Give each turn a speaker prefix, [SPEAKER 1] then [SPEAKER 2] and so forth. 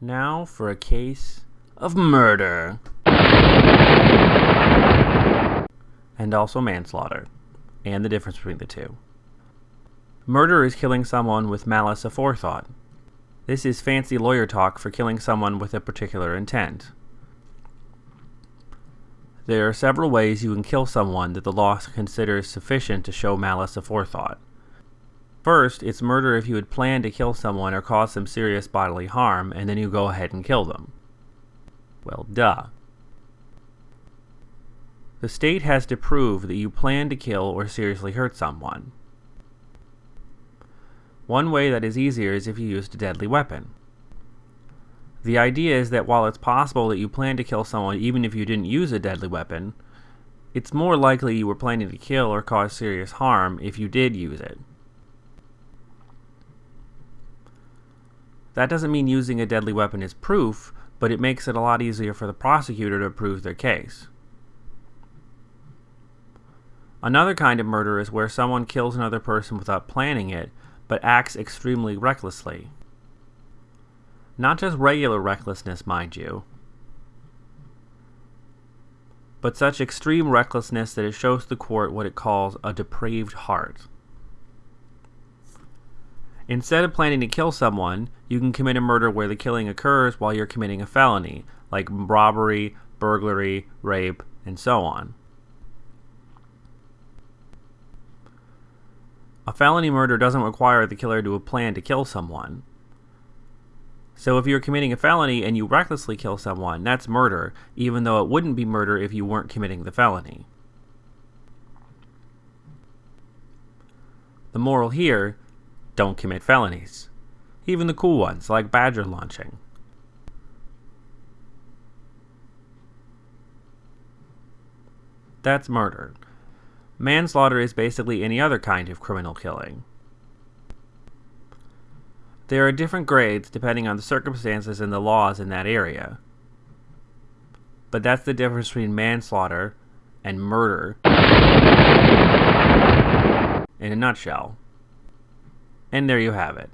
[SPEAKER 1] Now for a case of murder. And also manslaughter, and the difference between the two. Murder is killing someone with malice aforethought. This is fancy lawyer talk for killing someone with a particular intent. There are several ways you can kill someone that the law considers sufficient to show malice aforethought. First, it's murder if you had planned to kill someone or cause some serious bodily harm, and then you go ahead and kill them. Well, duh. The state has to prove that you planned to kill or seriously hurt someone. One way that is easier is if you used a deadly weapon. The idea is that while it's possible that you planned to kill someone even if you didn't use a deadly weapon, it's more likely you were planning to kill or cause serious harm if you did use it. That doesn't mean using a deadly weapon is proof, but it makes it a lot easier for the prosecutor to prove their case. Another kind of murder is where someone kills another person without planning it, but acts extremely recklessly. Not just regular recklessness, mind you, but such extreme recklessness that it shows the court what it calls a depraved heart. Instead of planning to kill someone, you can commit a murder where the killing occurs while you're committing a felony, like robbery, burglary, rape, and so on. A felony murder doesn't require the killer to have planned to kill someone. So if you're committing a felony and you recklessly kill someone, that's murder, even though it wouldn't be murder if you weren't committing the felony. The moral here don't commit felonies. Even the cool ones, like badger launching. That's murder. Manslaughter is basically any other kind of criminal killing. There are different grades depending on the circumstances and the laws in that area. But that's the difference between manslaughter and murder in a nutshell. And there you have it.